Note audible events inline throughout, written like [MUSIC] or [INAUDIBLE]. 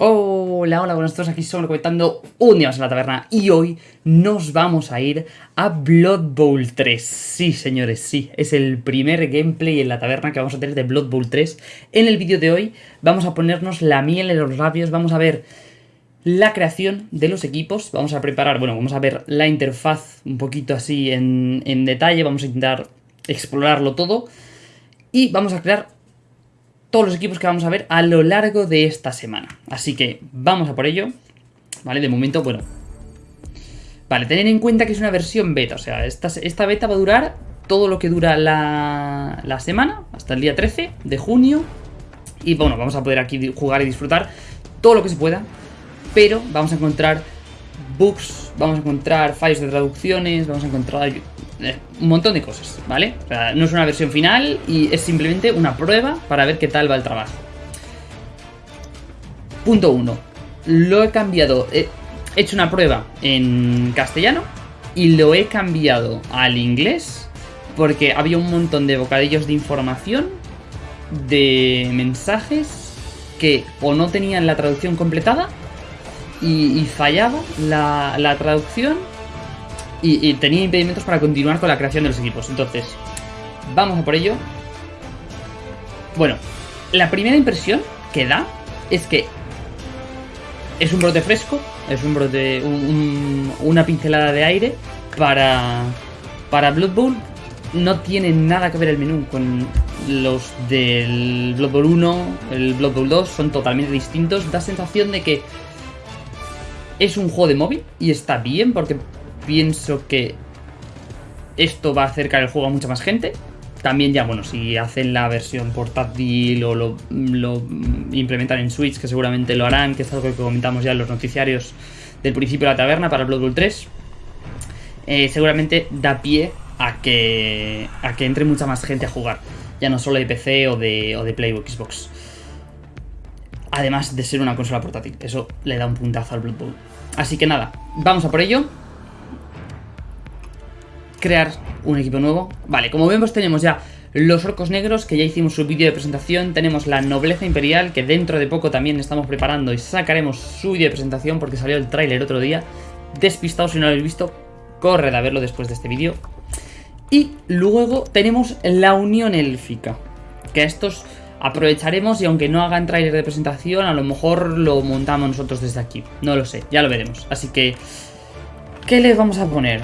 Hola, hola, buenas todos, aquí somos comentando un día más en la taberna y hoy nos vamos a ir a Blood Bowl 3. Sí, señores, sí, es el primer gameplay en la taberna que vamos a tener de Blood Bowl 3. En el vídeo de hoy vamos a ponernos la miel en los labios, vamos a ver la creación de los equipos, vamos a preparar, bueno, vamos a ver la interfaz un poquito así en, en detalle, vamos a intentar explorarlo todo y vamos a crear todos los equipos que vamos a ver a lo largo de esta semana. Así que vamos a por ello. Vale, de momento, bueno. Vale, tener en cuenta que es una versión beta, o sea, esta, esta beta va a durar todo lo que dura la, la semana, hasta el día 13 de junio. Y bueno, vamos a poder aquí jugar y disfrutar todo lo que se pueda, pero vamos a encontrar bugs, vamos a encontrar fallos de traducciones, vamos a encontrar un montón de cosas, ¿vale? O sea, no es una versión final y es simplemente una prueba para ver qué tal va el trabajo. Punto 1. Lo he cambiado, he hecho una prueba en castellano y lo he cambiado al inglés porque había un montón de bocadillos de información, de mensajes que o no tenían la traducción completada y, fallaba la, la traducción y, tenía impedimentos para continuar con la creación de los equipos. Entonces, vamos a por ello. Bueno, la primera impresión que da es que es un brote fresco, es un brote, una pincelada de aire para, para Blood Bowl. No tiene nada que ver el menú con los del Blood Bowl 1, el Blood Bowl 2, son totalmente distintos. Da sensación de que es un juego de móvil y está bien porque pienso que esto va a acercar el juego a mucha más gente. También ya, bueno, si hacen la versión portátil o lo, implementan en Switch, que seguramente lo harán, que es algo que comentamos ya en los noticiarios del principio de la taberna para Blood Bowl 3, eh, seguramente da pie a que, a que entre mucha más gente a jugar, ya no solo de PC o de, o de Play Xbox. Además de ser una consola portátil, eso le da un puntazo al Blood Bowl. Así que nada, vamos a por ello crear un equipo nuevo. Vale, como vemos tenemos ya los orcos negros, que ya hicimos su vídeo de presentación. Tenemos la nobleza imperial, que dentro de poco también estamos preparando y sacaremos su vídeo de presentación porque salió el tráiler otro día. Despistado si no lo habéis visto, corred a verlo después de este vídeo. Y luego tenemos la unión élfica, que a estos aprovecharemos y aunque no hagan tráiler de presentación, a lo mejor lo montamos nosotros desde aquí. No lo sé, ya lo veremos. Así que, ¿qué les vamos a poner?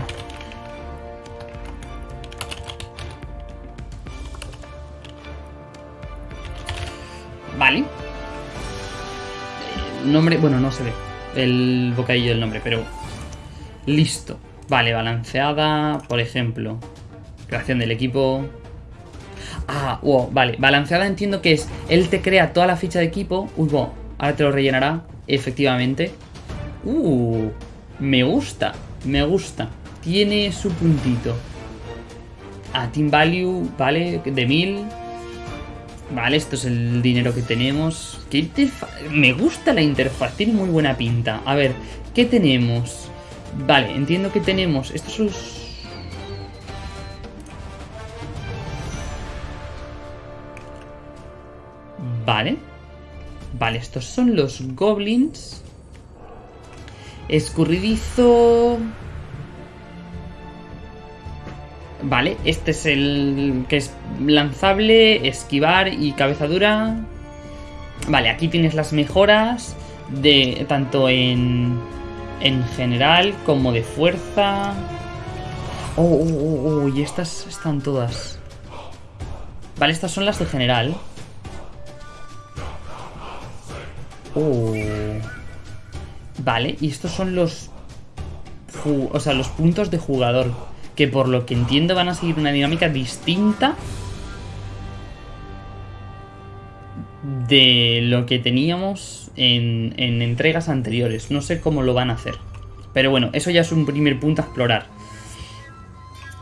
Vale. El nombre, bueno, no se ve el bocadillo del nombre, pero listo. Vale, balanceada, por ejemplo. Creación del equipo. Ah, wow, vale. Balanceada entiendo que es, él te crea toda la ficha de equipo. Uy, wow, ahora te lo rellenará, efectivamente. Uh, me gusta, me gusta. Tiene su puntito. A Team Value, vale, de 1000. Vale, esto es el dinero que tenemos. ¿Qué Me gusta la interfaz, tiene muy buena pinta. A ver, ¿qué tenemos? Vale, entiendo que tenemos... Estos son. Vale. Vale, estos son los goblins. Escurridizo... Vale, este es el que es lanzable, esquivar y cabeza dura. Vale, aquí tienes las mejoras de tanto en, en general como de fuerza. Oh, oh, oh, oh, y estas están todas. Vale, estas son las de general. Oh. Vale, y estos son los... O sea, los puntos de jugador que por lo que entiendo van a seguir una dinámica distinta de lo que teníamos en, entregas anteriores. No sé cómo lo van a hacer. Pero bueno, eso ya es un primer punto a explorar.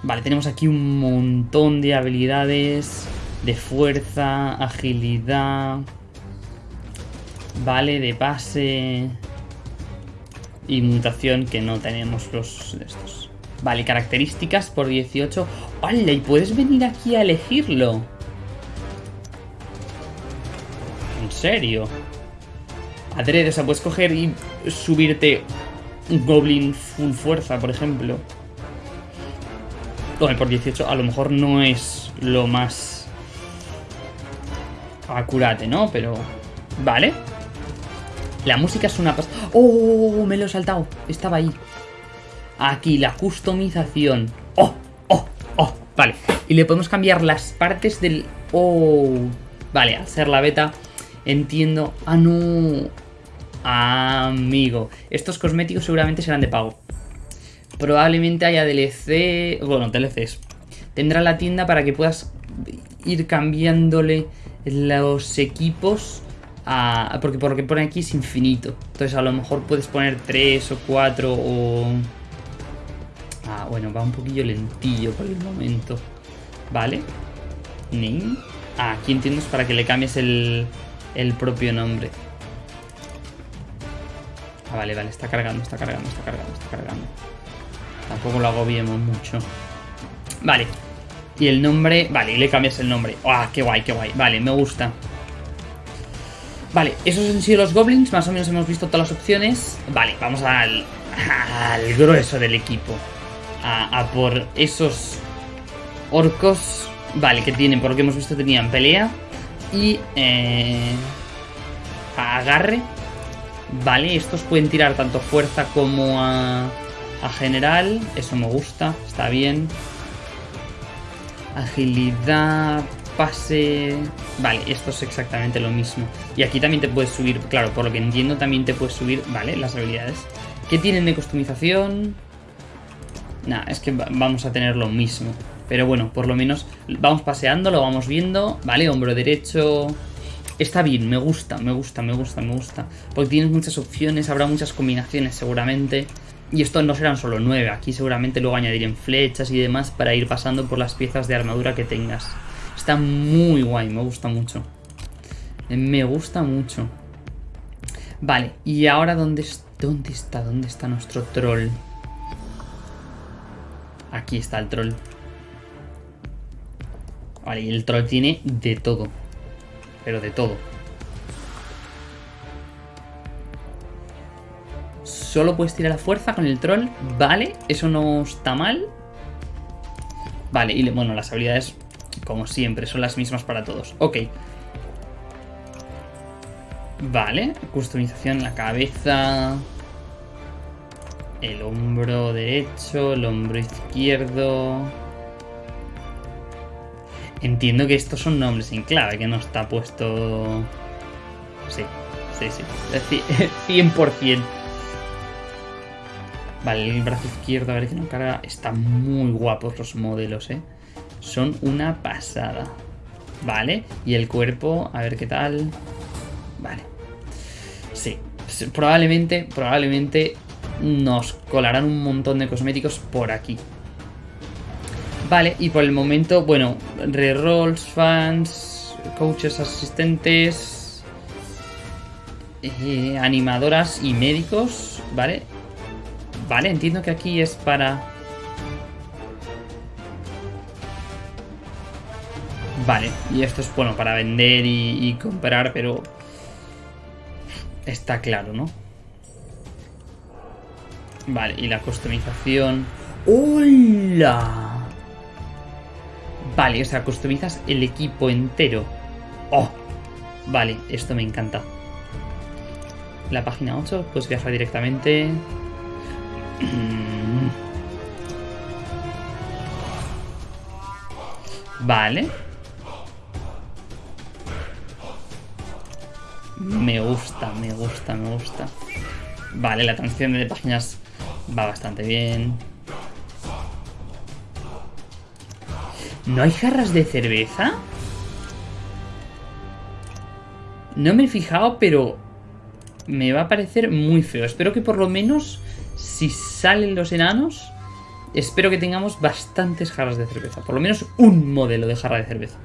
Vale, tenemos aquí un montón de habilidades de fuerza, agilidad, vale, de pase y mutación que no tenemos los de estos. Vale, características por 18. ¡Hola! Y puedes venir aquí a elegirlo. ¿En serio? adrede. O sea, puedes coger y subirte un Goblin full fuerza, por ejemplo. Bueno, por 18 a lo mejor no es lo más acurate, ¿no? Pero... Vale. La música es una. ¡Oh! Me lo he saltado. Estaba ahí. Aquí, la customización. ¡Oh! ¡Oh! ¡Oh! Vale. Y le podemos cambiar las partes del... ¡Oh! Vale, al ser la beta, entiendo... ¡Ah, no! Amigo. Estos cosméticos seguramente serán de pago. Probablemente haya DLC... Bueno, DLCs. Tendrá la tienda para que puedas ir cambiándole los equipos a, porque por lo que pone aquí es infinito. Entonces a lo mejor puedes poner 3 o 4 o... Ah, bueno, va un poquillo lentillo por el momento. Vale. Name. Ah, aquí entiendo es para que le cambies el, el propio nombre. Ah, vale, vale, está cargando, está cargando, está cargando, está cargando. Tampoco lo agobiemos mucho. Vale. Y el nombre... Vale, y le cambias el nombre. ¡Ah, qué guay, qué guay! Vale, me gusta. Vale, esos han sido los goblins. Más o menos hemos visto todas las opciones. Vale, vamos al, al grueso del equipo. A, por esos orcos. Vale, que tienen, por lo que hemos visto, tenían pelea. Y... Eh, agarre. Vale, estos pueden tirar tanto fuerza como a, a general. Eso me gusta, está bien. Agilidad, pase... Vale, esto es exactamente lo mismo. Y aquí también te puedes subir, claro, por lo que entiendo también te puedes subir, vale, las habilidades. ¿Qué tienen de customización? Nah, es que vamos a tener lo mismo. Pero bueno, por lo menos vamos paseando, lo vamos viendo. Vale, hombro derecho... Está bien, me gusta, me gusta, me gusta, me gusta. Porque tienes muchas opciones, habrá muchas combinaciones seguramente. Y esto no serán solo nueve, aquí seguramente luego añadiré flechas y demás para ir pasando por las piezas de armadura que tengas. Está muy guay, me gusta mucho. Me gusta mucho. Vale, y ahora ¿dónde, dónde está? ¿Dónde está nuestro troll? Aquí está el troll. Vale, y el troll tiene de todo. Pero de todo. Solo puedes tirar la fuerza con el troll. Vale, eso no está mal. Vale, y bueno, las habilidades, como siempre, son las mismas para todos. Ok. Vale, customización en la cabeza. El hombro derecho, el hombro izquierdo. Entiendo que estos son nombres en clave, que no está puesto... Sí, sí, sí. 100%. [LAUGHS] Vale, el brazo izquierdo, a ver que no carga. Están muy guapos los modelos, ¿eh? Son una pasada. Vale, y el cuerpo, a ver qué tal. Vale. Sí, probablemente, probablemente nos colarán un montón de cosméticos por aquí. Vale, y por el momento, bueno, rerolls, fans, coaches asistentes, eh, animadoras y médicos, ¿vale? Vale, entiendo que aquí es para... Vale, y esto es bueno para vender y, y comprar, pero... Está claro, ¿no? Vale, y la customización... ¡Hola! Vale, o sea, customizas el equipo entero. ¡Oh! Vale, esto me encanta. La página 8, pues viajar directamente. [CLEARS THROAT] Vale. Me gusta, me gusta, me gusta. Vale, la transición de páginas va bastante bien. ¿No hay jarras de cerveza? No me he fijado, pero me va a parecer muy feo. Espero que por lo menos, si salen los enanos, espero que tengamos bastantes jarras de cerveza. Por lo menos un modelo de jarra de cerveza.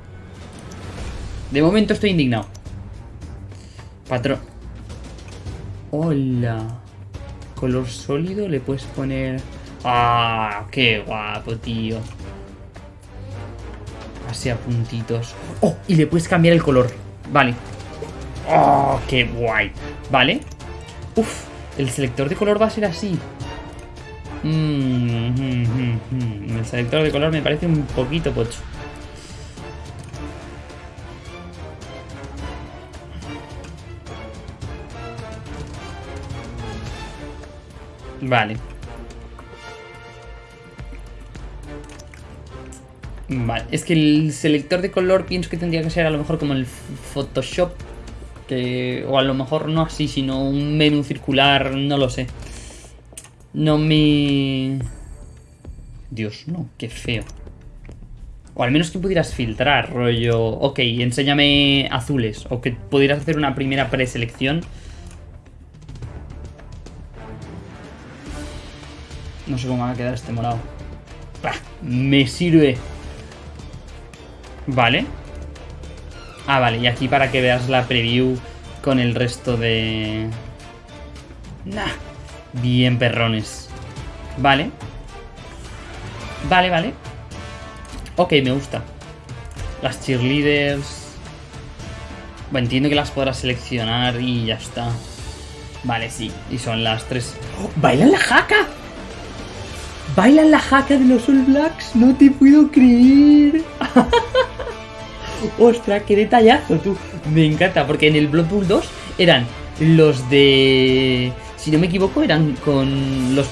De momento estoy indignado. Patrón. Hola. Color sólido le puedes poner... ¡Ah! ¡Qué guapo, tío! Así a puntitos. ¡Oh! Y le puedes cambiar el color. Vale. ¡Oh, qué guay! Vale. Uf, el selector de color va a ser así. Mm, mm, mm, el selector de color me parece un poquito pocho. Vale. Vale, es que el selector de color pienso que tendría que ser a lo mejor como el Photoshop. Que, o a lo mejor no así, sino un menú circular, no lo sé. No me... Dios, no, qué feo. O al menos que pudieras filtrar, rollo... Ok, enséñame azules. O que pudieras hacer una primera preselección. No sé cómo va a quedar este morado. me sirve. Vale. Ah, vale, y aquí para que veas la preview con el resto de... Nah, bien perrones. Vale. Vale, vale. Ok, me gusta. Las cheerleaders... Bueno, entiendo que las podrás seleccionar y ya está. Vale, sí. Y son las tres... ¡Oh! ¡Bailan la jaca! ¿Bailan la jaca de los All Blacks? No te puedo creer. [LAUGHS] Ostras, qué detallazo, tú. Me encanta, porque en el Blood Bowl 2 eran los de... Si no me equivoco, eran con los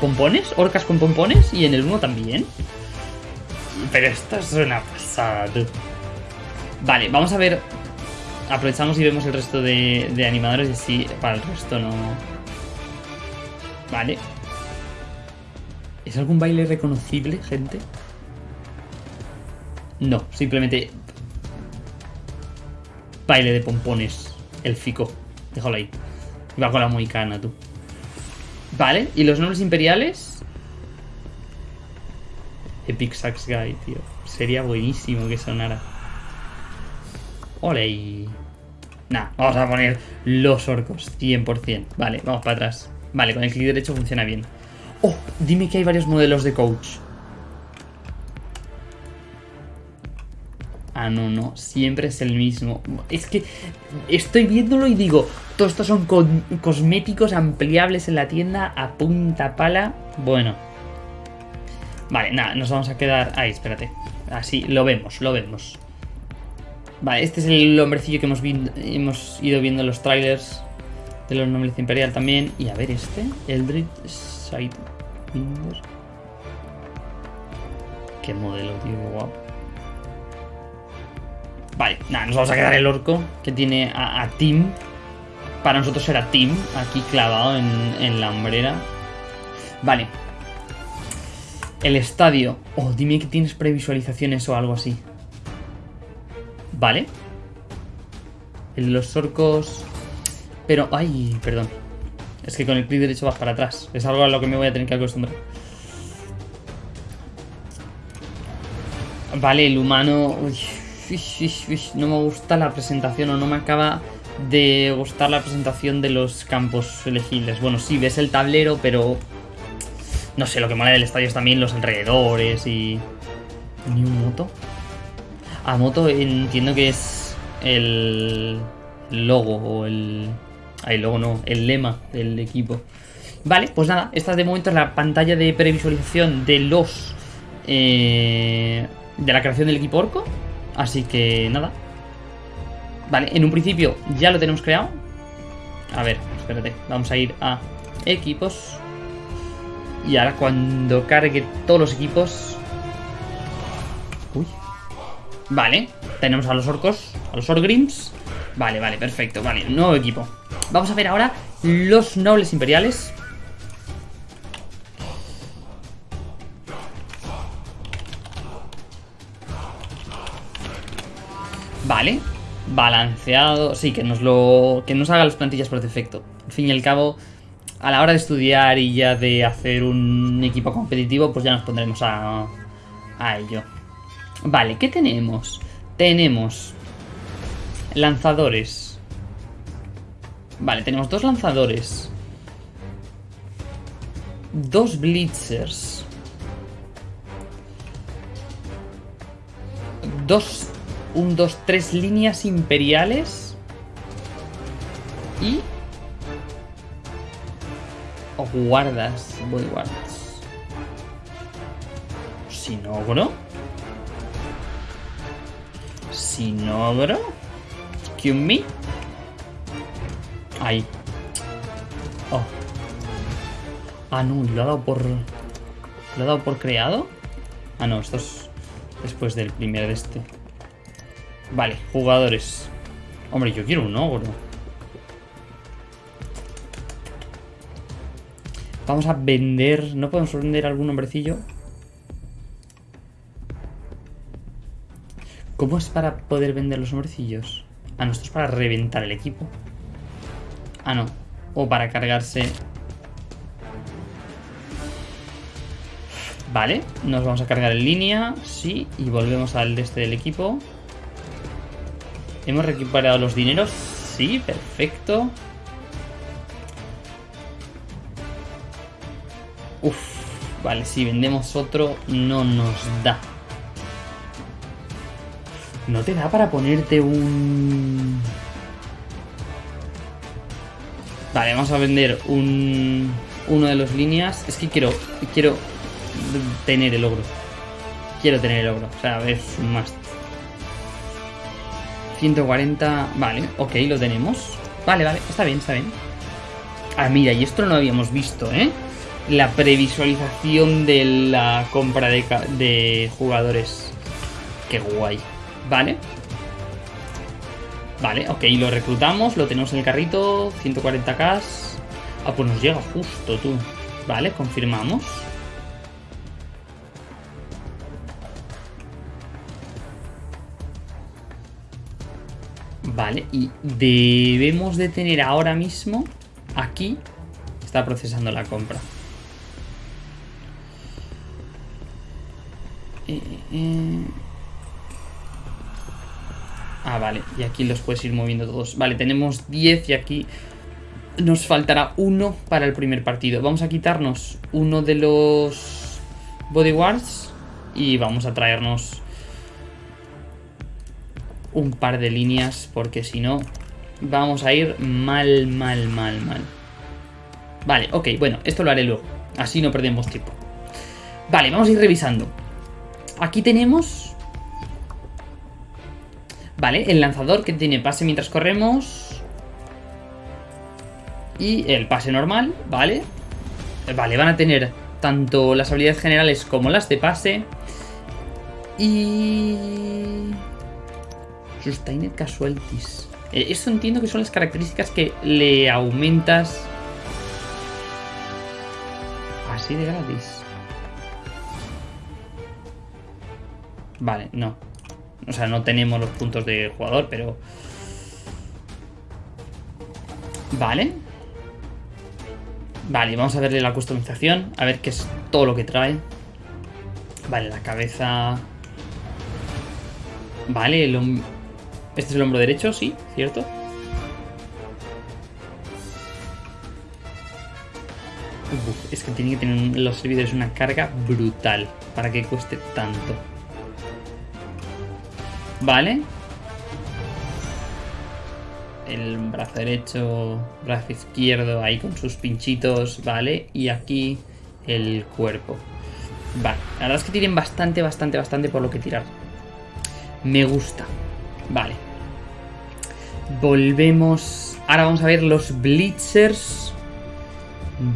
pompones, orcas con pompones, y en el 1 también. Pero esto es una pasada, tú. Vale, vamos a ver... Aprovechamos y vemos el resto de, de animadores y si para el resto no... Vale. ¿Es algún baile reconocible, gente? No, simplemente Baile de pompones. El fico. Déjalo ahí. Va con la moicana, tú. Vale, ¿y los nombres imperiales? Epic Sax Guy, tío. Sería buenísimo que sonara. Ole. Nah, vamos a poner los orcos, 100%. Vale, vamos para atrás. Vale, con el clic derecho funciona bien. Oh, dime que hay varios modelos de coach. Ah, no, no, siempre es el mismo. Es que estoy viéndolo y digo, todos estos son cosméticos ampliables en la tienda a punta pala. Bueno. Vale, nada, nos vamos a quedar... Ahí, espérate. Así, lo vemos, lo vemos. Vale, este es el hombrecillo que hemos, hemos ido viendo en los trailers de los Nobles Imperial también. Y a ver este, Eldritch Sidewinder. Qué modelo, tío, qué guapo. Vale, nada, nos vamos a quedar el orco que tiene a, Tim. Para nosotros era Tim, aquí clavado en, la hombrera. Vale. El estadio. Oh, dime que tienes previsualizaciones o algo así. Vale. El los orcos... Pero, ay, perdón. Es que con el clic derecho vas para atrás. Es algo a lo que me voy a tener que acostumbrar. Vale, el humano... No me gusta la presentación o no me acaba de gustar la presentación de los campos elegibles. Bueno, sí, ves el tablero, pero... No sé, lo que mola del estadio es también los alrededores y... ¿Ni un moto? A moto entiendo que es el logo o el... Ah, el logo no, el lema del equipo. Vale, pues nada, esta de momento es la pantalla de previsualización de los... Eh, de la creación del equipo orco. Así que nada. Vale, en un principio ya lo tenemos creado. A ver, espérate. Vamos a ir a equipos. Y ahora cuando cargue todos los equipos... Uy. Vale, tenemos a los orcos, a los orgrims. Vale, vale, perfecto. Vale, nuevo equipo. Vamos a ver ahora los nobles imperiales. Vale, balanceado, sí, que nos lo que nos haga las plantillas por defecto. Al fin y al cabo, a la hora de estudiar y ya de hacer un equipo competitivo, pues ya nos pondremos a, a ello. Vale, ¿qué tenemos? Tenemos lanzadores. Vale, tenemos dos lanzadores. Dos blitzers. Dos un, dos, tres líneas imperiales. Y... Guardas, bodyguards. Sinogro. Sinogro. Excuse me. Ahí. Oh. Ah, no, lo ha dado por... ¿Lo ha dado por creado? Ah, no, esto es después del primer de este. Vale, jugadores. Hombre, yo quiero un ogro. Vamos a vender... ¿No podemos vender algún hombrecillo? ¿Cómo es para poder vender los hombrecillos? Ah, no, esto es para reventar el equipo. Ah, no. O para cargarse... Vale, nos vamos a cargar en línea, sí, y volvemos al este del equipo. ¿Hemos recuperado los dineros? Sí, perfecto. Uf, vale, si vendemos otro no nos da. No te da para ponerte un... Vale, vamos a vender un... Uno de los líneas. Es que quiero... Quiero tener el ogro. Quiero tener el ogro. O sea, es un must. 140... Vale, ok, lo tenemos. Vale, vale, está bien, está bien. Ah, mira, y esto no habíamos visto, ¿eh? La previsualización de la compra de, de jugadores. Qué guay. Vale. Vale, ok, lo reclutamos, lo tenemos en el carrito, 140k. Ah, pues nos llega justo, tú. Vale, confirmamos. Vale, y debemos de tener ahora mismo aquí, está procesando la compra. Eh, eh. Ah, vale, y aquí los puedes ir moviendo todos. Vale, tenemos 10 y aquí nos faltará uno para el primer partido. Vamos a quitarnos uno de los bodyguards y vamos a traernos un par de líneas porque si no vamos a ir mal, mal, mal, mal. Vale, ok, bueno, esto lo haré luego. Así no perdemos tiempo. Vale, vamos a ir revisando. Aquí tenemos... Vale, el lanzador que tiene pase mientras corremos. Y el pase normal, ¿vale? Vale, van a tener tanto las habilidades generales como las de pase. Y... Sustained Casualties. Eh, esto entiendo que son las características que le aumentas... Así de gratis. Vale, no. O sea, no tenemos los puntos de jugador, pero... Vale. Vale, vamos a verle la customización. A ver qué es todo lo que trae. Vale, la cabeza... Vale, el, este es el hombro derecho, sí, ¿cierto? es que tienen que tener los servidores una carga brutal para que cueste tanto. Vale. El brazo derecho, brazo izquierdo ahí con sus pinchitos, ¿vale? Y aquí el cuerpo. Vale, la verdad es que tienen bastante, bastante, bastante por lo que tirar. Me gusta. Vale. Volvemos. Ahora vamos a ver los Blitzers.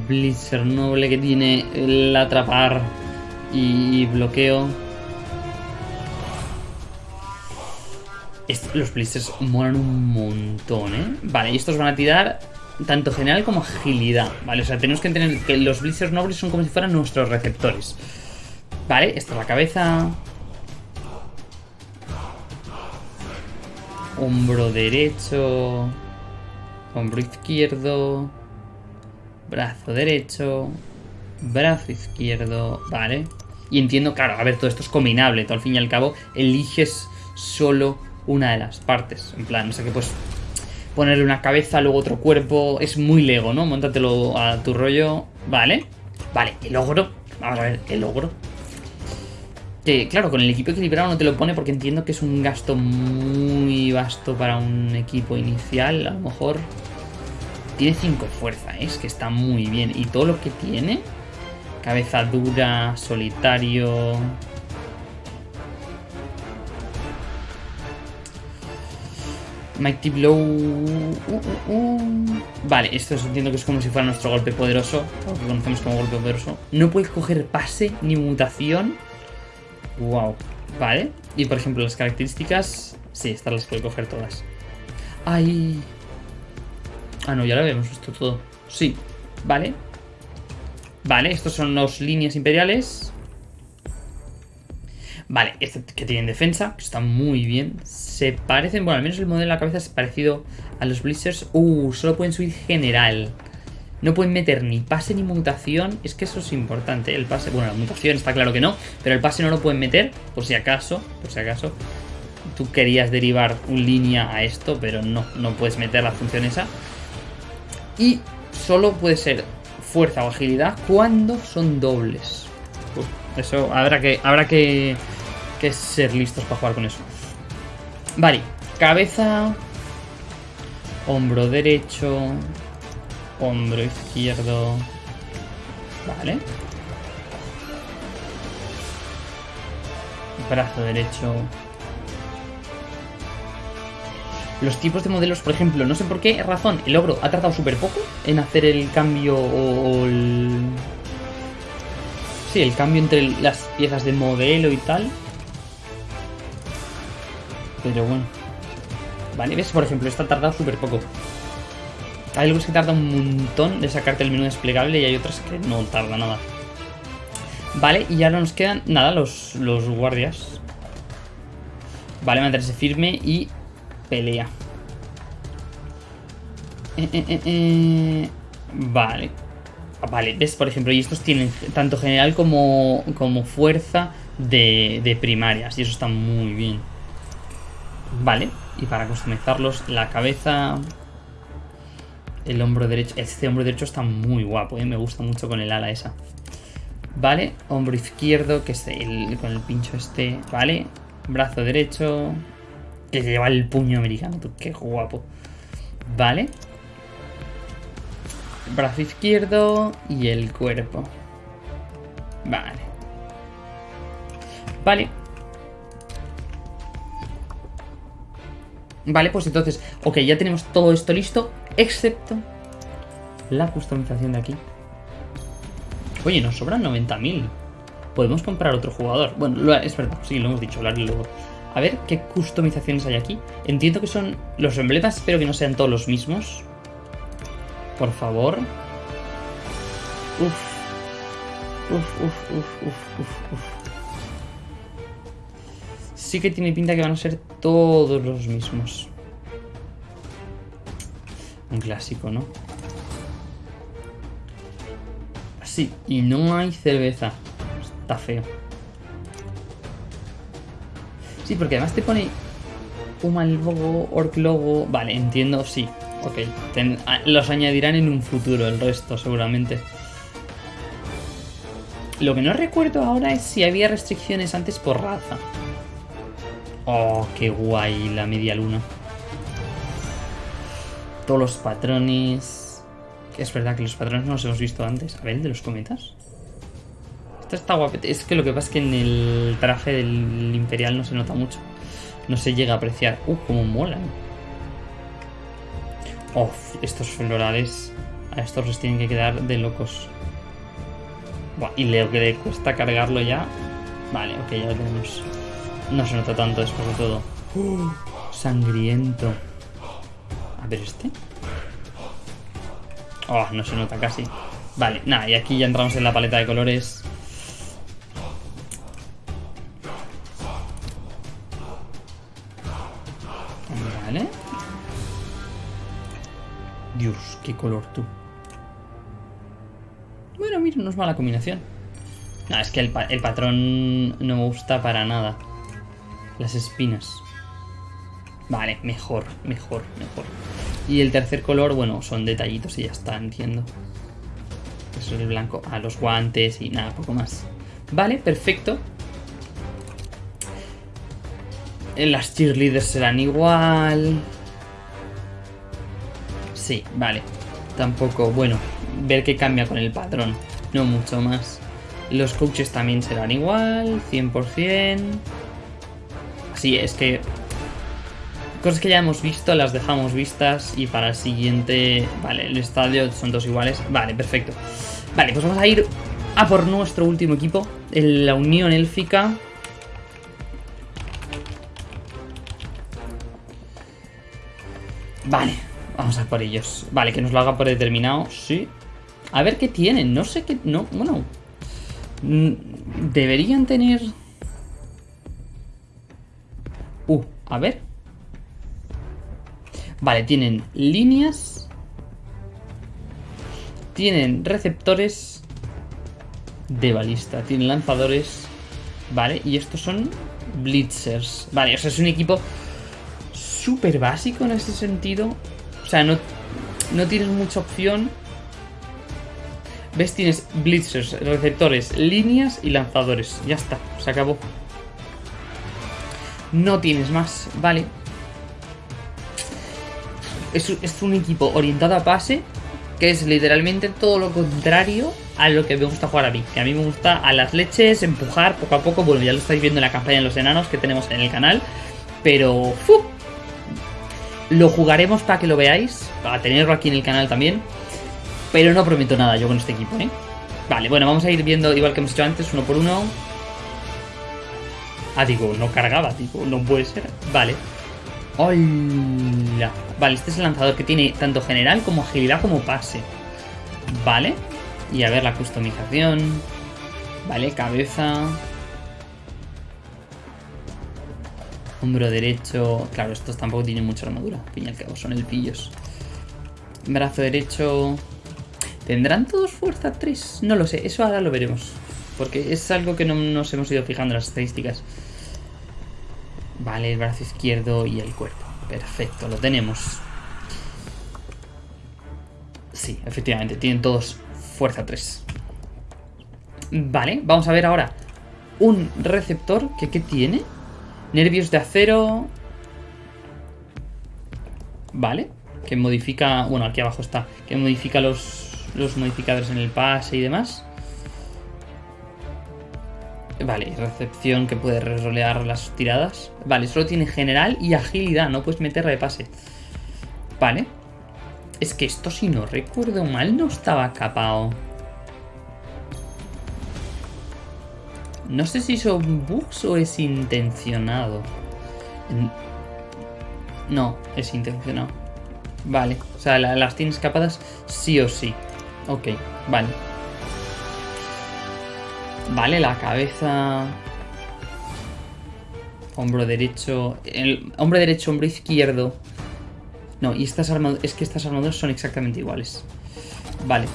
Blitzer noble que tiene el atrapar y bloqueo. Los Blitzers molan un montón, ¿eh? Vale, y estos van a tirar tanto general como agilidad, ¿vale? O sea, tenemos que entender que los Blitzers nobles son como si fueran nuestros receptores. Vale, esta es la cabeza. Hombro derecho. Hombro izquierdo. Brazo derecho. Brazo izquierdo. Vale. Y entiendo, claro, a ver, todo esto es combinable. Todo al fin y al cabo, eliges solo una de las partes. En plan, no sé qué, pues ponerle una cabeza, luego otro cuerpo. Es muy Lego, ¿no? Móntatelo a tu rollo. Vale. Vale, el ogro. Vamos a ver, el ogro. Que claro, con el equipo equilibrado no te lo pone porque entiendo que es un gasto muy vasto para un equipo inicial, a lo mejor. tiene 5 fuerza, ¿eh? es que está muy bien. Y todo lo que tiene, cabeza dura, solitario... Mighty Blow... Uh, uh, uh. Vale, esto entiendo que es como si fuera nuestro golpe poderoso, lo que conocemos como golpe poderoso. No puede coger pase ni mutación. Wow. Vale. Y por ejemplo, las características... Sí, estas las puede coger todas. ¡Ay! Ah, no, ya lo habíamos visto todo. Sí. Vale. Vale, estos son los líneas imperiales. Vale, este que tienen defensa, que está muy bien. Se parecen, bueno, al menos el modelo de la cabeza es parecido a los Blizzards. Uh, solo pueden subir general. No pueden meter ni pase ni mutación. Es que eso es importante. El pase, bueno, la mutación está claro que no. Pero el pase no lo pueden meter, por si acaso. Por si acaso. Tú querías derivar un línea a esto, pero no, no puedes meter la función esa. Y solo puede ser fuerza o agilidad cuando son dobles. eso habrá que, habrá que que ser listos para jugar con eso. Vale, cabeza, hombro derecho, hombro izquierdo. Vale. Brazo derecho. Los tipos de modelos, por ejemplo, no sé por qué razón, el ogro ha tardado súper poco en hacer el cambio o el... Sí, el cambio entre las piezas de modelo y tal. Pero bueno. Vale, ves, por ejemplo, esta tarda súper poco. Hay algo que tarda un montón de sacarte el menú desplegable y hay otras que no tarda nada. Vale, y ahora nos quedan, nada, los, los guardias. Vale, mantenerse firme y pelea. Eh, eh, eh, vale. Vale, ves, por ejemplo, y estos tienen tanto general como, como fuerza de, de primarias. Y eso está muy bien. Vale, y para customizarlos, la cabeza, el hombro derecho. Este hombro derecho está muy guapo, ¿eh? me gusta mucho con el ala esa. Vale, hombro izquierdo, que es el, con el pincho este. Vale, brazo derecho, que lleva el puño americano, qué guapo. Vale. Brazo izquierdo y el cuerpo. Vale. Vale, Vale, pues entonces, ok, ya tenemos todo esto listo, excepto la customización de aquí. Oye, nos sobran 90.000. Podemos comprar otro jugador. Bueno, es verdad, sí, lo hemos dicho, hablarlo luego. A ver, ¿qué customizaciones hay aquí? Entiendo que son los emblemas, espero que no sean todos los mismos. Por favor. Uf. Uf, uf, uf, uf, uf, uf sí que tiene pinta que van a ser todos los mismos. Un clásico, ¿no? Sí, y no hay cerveza. Está feo. Sí, porque además te pone un logo, Orc logo. Vale, entiendo, sí. Ok. los añadirán en un futuro, el resto, seguramente. Lo que no recuerdo ahora es si había restricciones antes por raza. Oh, qué guay la media luna. Todos los patrones. Es verdad que los patrones no los hemos visto antes. A ver, de los cometas. Esto está guapete. Es que lo que pasa es que en el traje del Imperial no se nota mucho. No se llega a apreciar. Uh, cómo molan. Oh, estos florales. A estos los tienen que quedar de locos. Buah, y lo que le cuesta cargarlo ya. Vale, ok, ya lo tenemos. No se nota tanto después de todo. sangriento. A ver este. Oh, no se nota casi. Vale, nada, y aquí ya entramos en la paleta de colores. Vale. Dios, qué color tú. Bueno, mira, no es mala combinación. No, es que el, el patrón no me gusta para nada. Las espinas. Vale, mejor, mejor, mejor. Y el tercer color, bueno, son detallitos y ya está, entiendo. Eso es el blanco. A los guantes y nada, poco más. Vale, perfecto. Las cheerleaders serán igual. Sí, vale. tampoco, bueno, ver qué cambia con el patrón, no mucho más. Los coaches también serán igual, 100%. Sí, es que cosas que ya hemos visto las dejamos vistas y para el siguiente... Vale, el estadio son dos iguales. Vale, perfecto. Vale, pues vamos a ir a por nuestro último equipo, la Unión Élfica. Vale, vamos a por ellos. Vale, que nos lo haga por determinado, sí. A ver qué tienen, no sé qué... No, bueno... Mm, deberían tener... Uh, a ver. Vale, tienen líneas. Tienen receptores de balista. Tienen lanzadores. Vale, y estos son blitzers. Vale, o sea, es un equipo súper básico en ese sentido. O sea, no, no tienes mucha opción. ¿Ves? Tienes blitzers, receptores, líneas y lanzadores. Ya está, se acabó. No tienes más, vale. Es, un equipo orientado a pase, que es literalmente todo lo contrario a lo que me gusta jugar a mí. Que a mí me gusta a las leches, empujar poco a poco. Bueno, ya lo estáis viendo en la campaña de los enanos que tenemos en el canal. Pero... Lo jugaremos para que lo veáis, para tenerlo aquí en el canal también. Pero no prometo nada yo con este equipo, ¿eh? Vale, bueno, vamos a ir viendo igual que hemos hecho antes, uno por uno. Ah, digo, no cargaba, digo, no puede ser. Vale. ¡Hola! Vale, este es el lanzador que tiene tanto general como agilidad como pase. Vale. Y a ver la customización. Vale, cabeza. Hombro derecho. Claro, estos tampoco tienen mucha armadura. Y al cabo, son el pillos. Brazo derecho. ¿Tendrán todos fuerza 3? No lo sé, eso ahora lo veremos. Porque es algo que no nos hemos ido fijando en las estadísticas. Vale, el brazo izquierdo y el cuerpo. Perfecto, lo tenemos. Sí, efectivamente, tienen todos fuerza 3. Vale, vamos a ver ahora un receptor que ¿qué tiene? Nervios de acero. Vale. Que modifica... Bueno, aquí abajo está. Que modifica los, los modificadores en el pase y demás. Vale, recepción que puede rerolear las tiradas. Vale, solo tiene general y agilidad. No puedes meterle de pase. Vale. Es que esto, si no recuerdo mal, no estaba capado. No sé si son bugs o es intencionado. No, es intencionado. Vale, o sea, las tienes capadas sí o sí. Ok, vale. Vale, la cabeza... Hombro derecho... El hombro derecho, hombro izquierdo. No, y estas armaduras... Es que estas armaduras son exactamente iguales. Vale.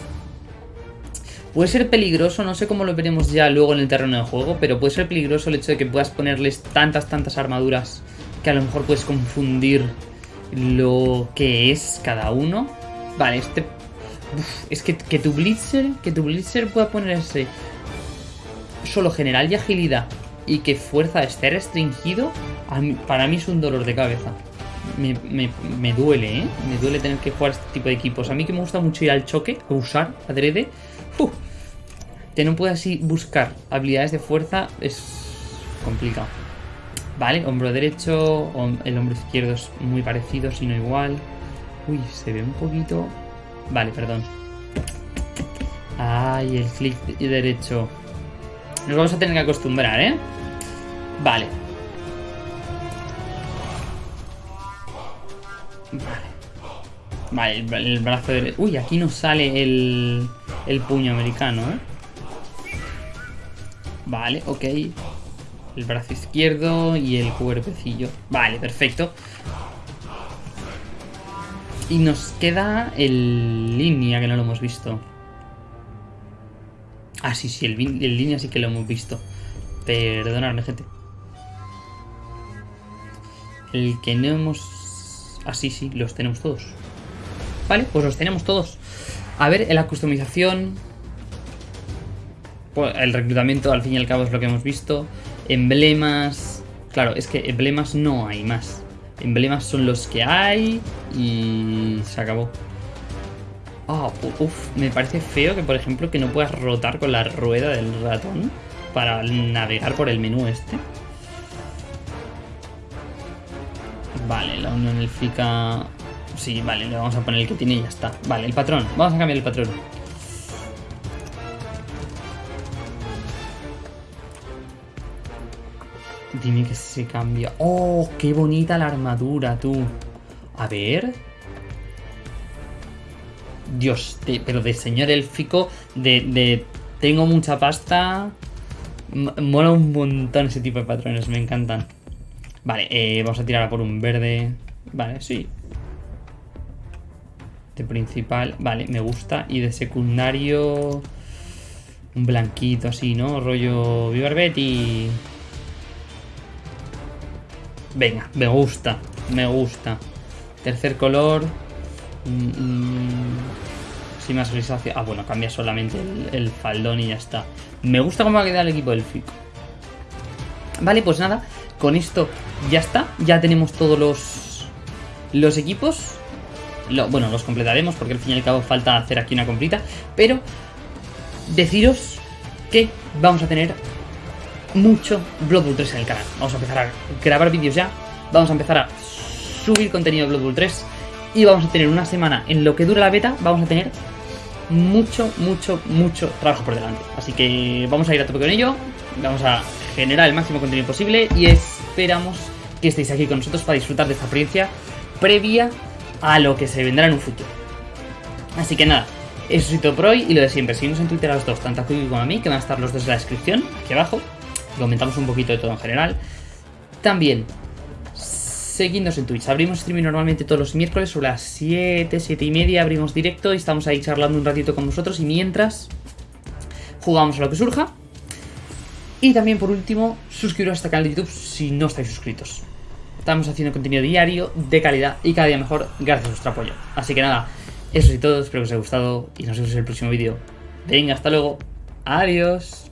Puede ser peligroso, no sé cómo lo veremos ya luego en el terreno de juego, pero puede ser peligroso el hecho de que puedas ponerles tantas, tantas armaduras que a lo mejor puedes confundir lo que es cada uno. Vale, este... es que, que, tu Blitzer, que tu Blitzer pueda ponerse solo general y agilidad y que fuerza esté restringido, para mí es un dolor de cabeza. Me, me, duele, ¿eh? Me duele tener que jugar este tipo de equipos. A mí que me gusta mucho ir al choque, a usar adrede. Uf, que no pueda así buscar habilidades de fuerza es complicado. Vale, hombro derecho, el hombro izquierdo es muy parecido, si no igual. Uy, se ve un poquito... Vale, perdón. Ay, el clic derecho. Nos vamos a tener que acostumbrar, ¿eh? Vale. Vale. Vale, el, brazo derecho... Uy, aquí nos sale el, el puño americano, ¿eh? Vale, ok. El brazo izquierdo y el cuerpecillo. Vale, perfecto. Y nos queda el línea, que no lo hemos visto. Ah, sí, sí, el, línea sí que lo hemos visto. Perdonadme, gente. El que no hemos... Ah, sí, sí, los tenemos todos. Vale, pues los tenemos todos. A ver, en la customización pues, el reclutamiento al fin y al cabo es lo que hemos visto. Emblemas... Claro, es que emblemas no hay más. Emblemas son los que hay y se acabó. Ah, uff, me parece feo que, por ejemplo, que no puedas rotar con la rueda del ratón para navegar por el menú este. Vale, la unión elfica... Sí, vale, le vamos a poner el que tiene y ya está. Vale, el patrón. Vamos a cambiar el patrón. Dime que se cambia. ¡Oh, qué bonita la armadura, tú! A ver... Dios, pero de señor élfico, de, de tengo mucha pasta. mola un montón ese tipo de patrones, me encantan. Vale, eh, vamos a tirar por un verde. Vale, sí. De principal, vale, me gusta. Y de secundario... Un blanquito así, ¿no? Rollo y Venga, me gusta, me gusta. Tercer color... Mm, mm, sí, más grisáceo. Ah, bueno, cambia solamente el, faldón y ya está. Me gusta cómo va a quedar el equipo del FICO. Vale, pues nada, con esto ya está. Ya tenemos todos los, los equipos. bueno, los completaremos porque al fin y al cabo falta hacer aquí una completa. Pero deciros que vamos a tener mucho Blood Bowl 3 en el canal. Vamos a empezar a grabar vídeos ya. Vamos a empezar a subir contenido de Blood Bowl 3 y vamos a tener una semana en lo que dura la beta, vamos a tener mucho, mucho, mucho trabajo por delante. Así que vamos a ir a tope con ello, vamos a generar el máximo contenido posible y esperamos que estéis aquí con nosotros para disfrutar de esta experiencia previa a lo que se vendrá en un futuro. Así que nada, eso es todo por hoy y lo de siempre, seguimos en Twitter los dos, tanto a como a mí, que van a estar los dos en la descripción, aquí abajo, comentamos un poquito de todo en general. También seguidnos en Twitch. Abrimos streaming normalmente todos los miércoles sobre las 7, 7 y media. Abrimos directo y estamos ahí charlando un ratito con vosotros. Y mientras jugamos a lo que surja. Y también por último, suscribiros a este canal de YouTube si no estáis suscritos. Estamos haciendo contenido diario, de calidad y cada día mejor gracias a vuestro apoyo. Así que nada, eso es todo, espero que os haya gustado y nos vemos en el próximo vídeo. Venga, hasta luego. Adiós.